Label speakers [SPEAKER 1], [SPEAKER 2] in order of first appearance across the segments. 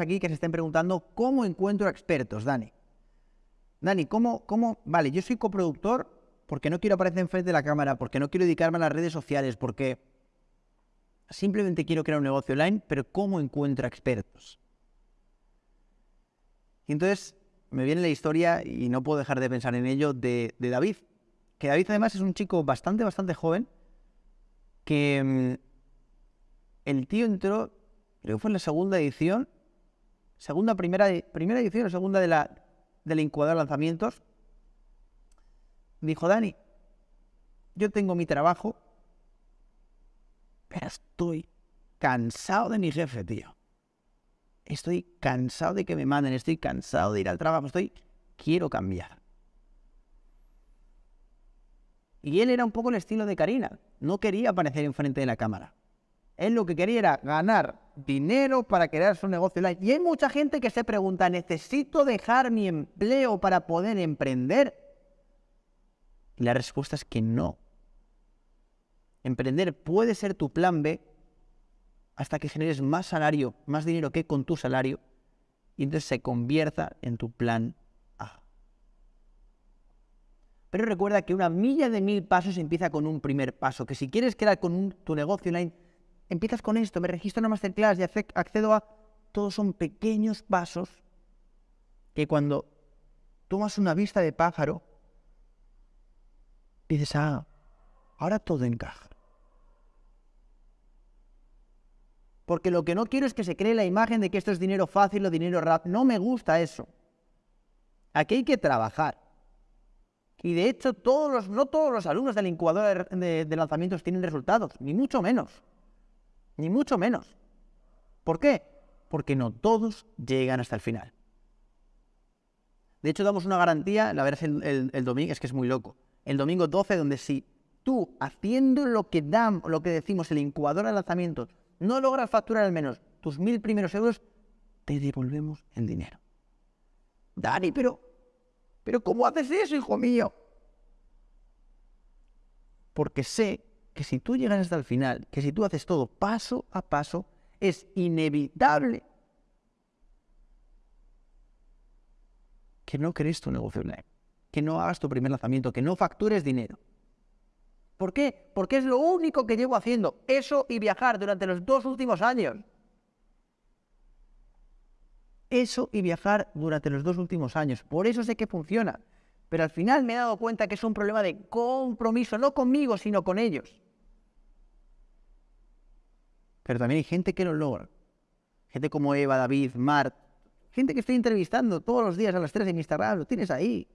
[SPEAKER 1] aquí que se estén preguntando cómo encuentro expertos, Dani. Dani, ¿cómo, cómo? Vale, yo soy coproductor porque no quiero aparecer enfrente de la cámara, porque no quiero dedicarme a las redes sociales, porque simplemente quiero crear un negocio online, pero ¿cómo encuentro expertos? Y entonces me viene la historia, y no puedo dejar de pensar en ello, de, de David. Que David además es un chico bastante, bastante joven, que mm, el tío entró, creo que fue en la segunda edición, segunda, primera, primera edición o segunda de la, de la incubadora de lanzamientos, dijo, Dani, yo tengo mi trabajo, pero estoy cansado de mi jefe, tío. Estoy cansado de que me manden, estoy cansado de ir al trabajo, estoy, quiero cambiar. Y él era un poco el estilo de Karina, no quería aparecer enfrente de la cámara. Él lo que quería era ganar dinero para crear su negocio online. Y hay mucha gente que se pregunta, ¿necesito dejar mi empleo para poder emprender? Y la respuesta es que no. Emprender puede ser tu plan B hasta que generes más salario, más dinero que con tu salario, y entonces se convierta en tu plan A. Pero recuerda que una milla de mil pasos empieza con un primer paso, que si quieres crear con tu negocio online, empiezas con esto, me registro en una masterclass y accedo a... Todos son pequeños pasos que cuando tomas una vista de pájaro, dices, ah, ahora todo encaja. Porque lo que no quiero es que se cree la imagen de que esto es dinero fácil o dinero rápido. No me gusta eso. Aquí hay que trabajar. Y de hecho, todos los, no todos los alumnos del incubador de lanzamientos tienen resultados, ni mucho menos ni mucho menos. ¿Por qué? Porque no todos llegan hasta el final. De hecho, damos una garantía, la verás el, el, domingo, es que es muy loco. El domingo 12, donde si tú, haciendo lo que dan, lo que decimos, el incubador de lanzamientos, no logras facturar al menos tus mil primeros euros, te devolvemos el dinero. Dani, pero, pero ¿cómo haces eso, hijo mío? Porque sé que si tú llegas hasta el final, que si tú haces todo paso a paso, es inevitable que no crees tu negocio online, que no hagas tu primer lanzamiento, que no factures dinero. ¿Por qué? Porque es lo único que llevo haciendo, eso y viajar durante los dos últimos años. Eso y viajar durante los dos últimos años. Por eso sé que funciona. Pero al final me he dado cuenta que es un problema de compromiso, no conmigo, sino con ellos. Pero también hay gente que lo logra. Gente como Eva, David, Mart. Gente que estoy entrevistando todos los días a las 3 en Instagram. Lo tienes ahí.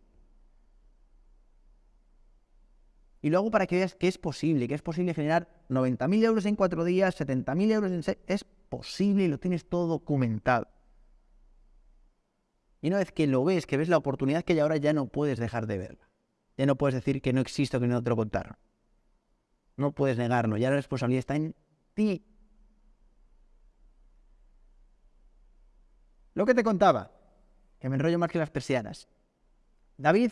[SPEAKER 1] Y luego para que veas que es posible, que es posible generar 90.000 euros en 4 días, 70.000 euros en 6... Es posible y lo tienes todo documentado. Y una vez que lo ves, que ves la oportunidad que hay ahora, ya no puedes dejar de verla. Ya no puedes decir que no existe o que no te lo contaron. No puedes negarlo. Ya la responsabilidad está en ti. Lo que te contaba, que me enrollo más que las persianas. David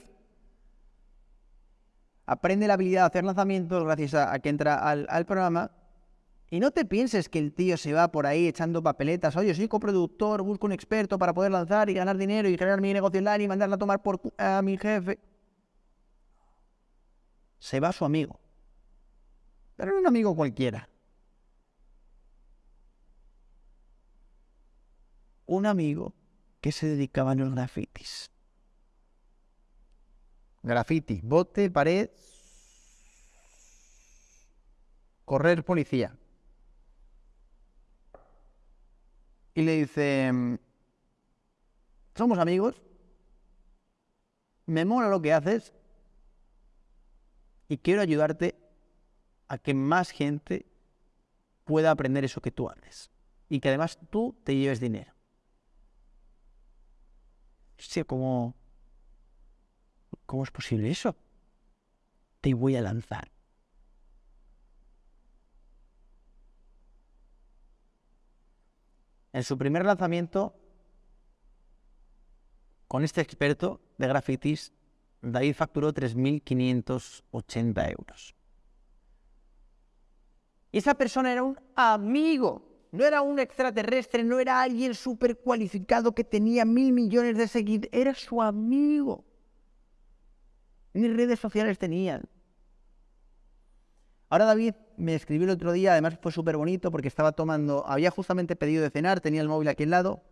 [SPEAKER 1] aprende la habilidad de hacer lanzamientos gracias a, que entra al, programa. Y no te pienses que el tío se va por ahí echando papeletas. Oye, soy coproductor, busco un experto para poder lanzar y ganar dinero y generar mi negocio online y mandarla a tomar por a mi jefe. Se va su amigo. Pero no un amigo cualquiera. Un amigo que se dedicaba a los grafitis. Graffiti, bote, pared, correr policía. Y le dice, somos amigos, me mola lo que haces y quiero ayudarte a que más gente pueda aprender eso que tú haces y que además tú te lleves dinero. ¿Cómo, ¿cómo es posible eso? Te voy a lanzar. En su primer lanzamiento, con este experto de grafitis, David facturó 3.580 euros. Y esa persona era un amigo. No era un extraterrestre, no era alguien súper cualificado que tenía mil millones de seguidores, era su amigo. Ni redes sociales tenían. Ahora David me escribió el otro día, además fue súper bonito porque estaba tomando, había justamente pedido de cenar, tenía el móvil aquí al lado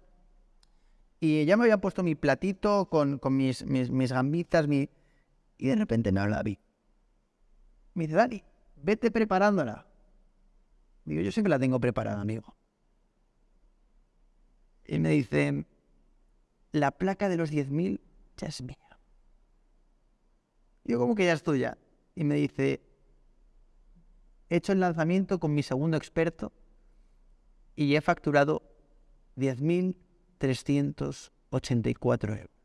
[SPEAKER 1] y ya me había puesto mi platito con, mis, mis, gambitas, mi... y de repente me habla David. Me dice, Dani, vete preparándola. Digo, yo siempre la tengo preparada, amigo. Y me dice, la placa de los 10.000 ya es mía. Yo como que ya estoy ya. Y me dice, he hecho el lanzamiento con mi segundo experto y he facturado 10.384 euros.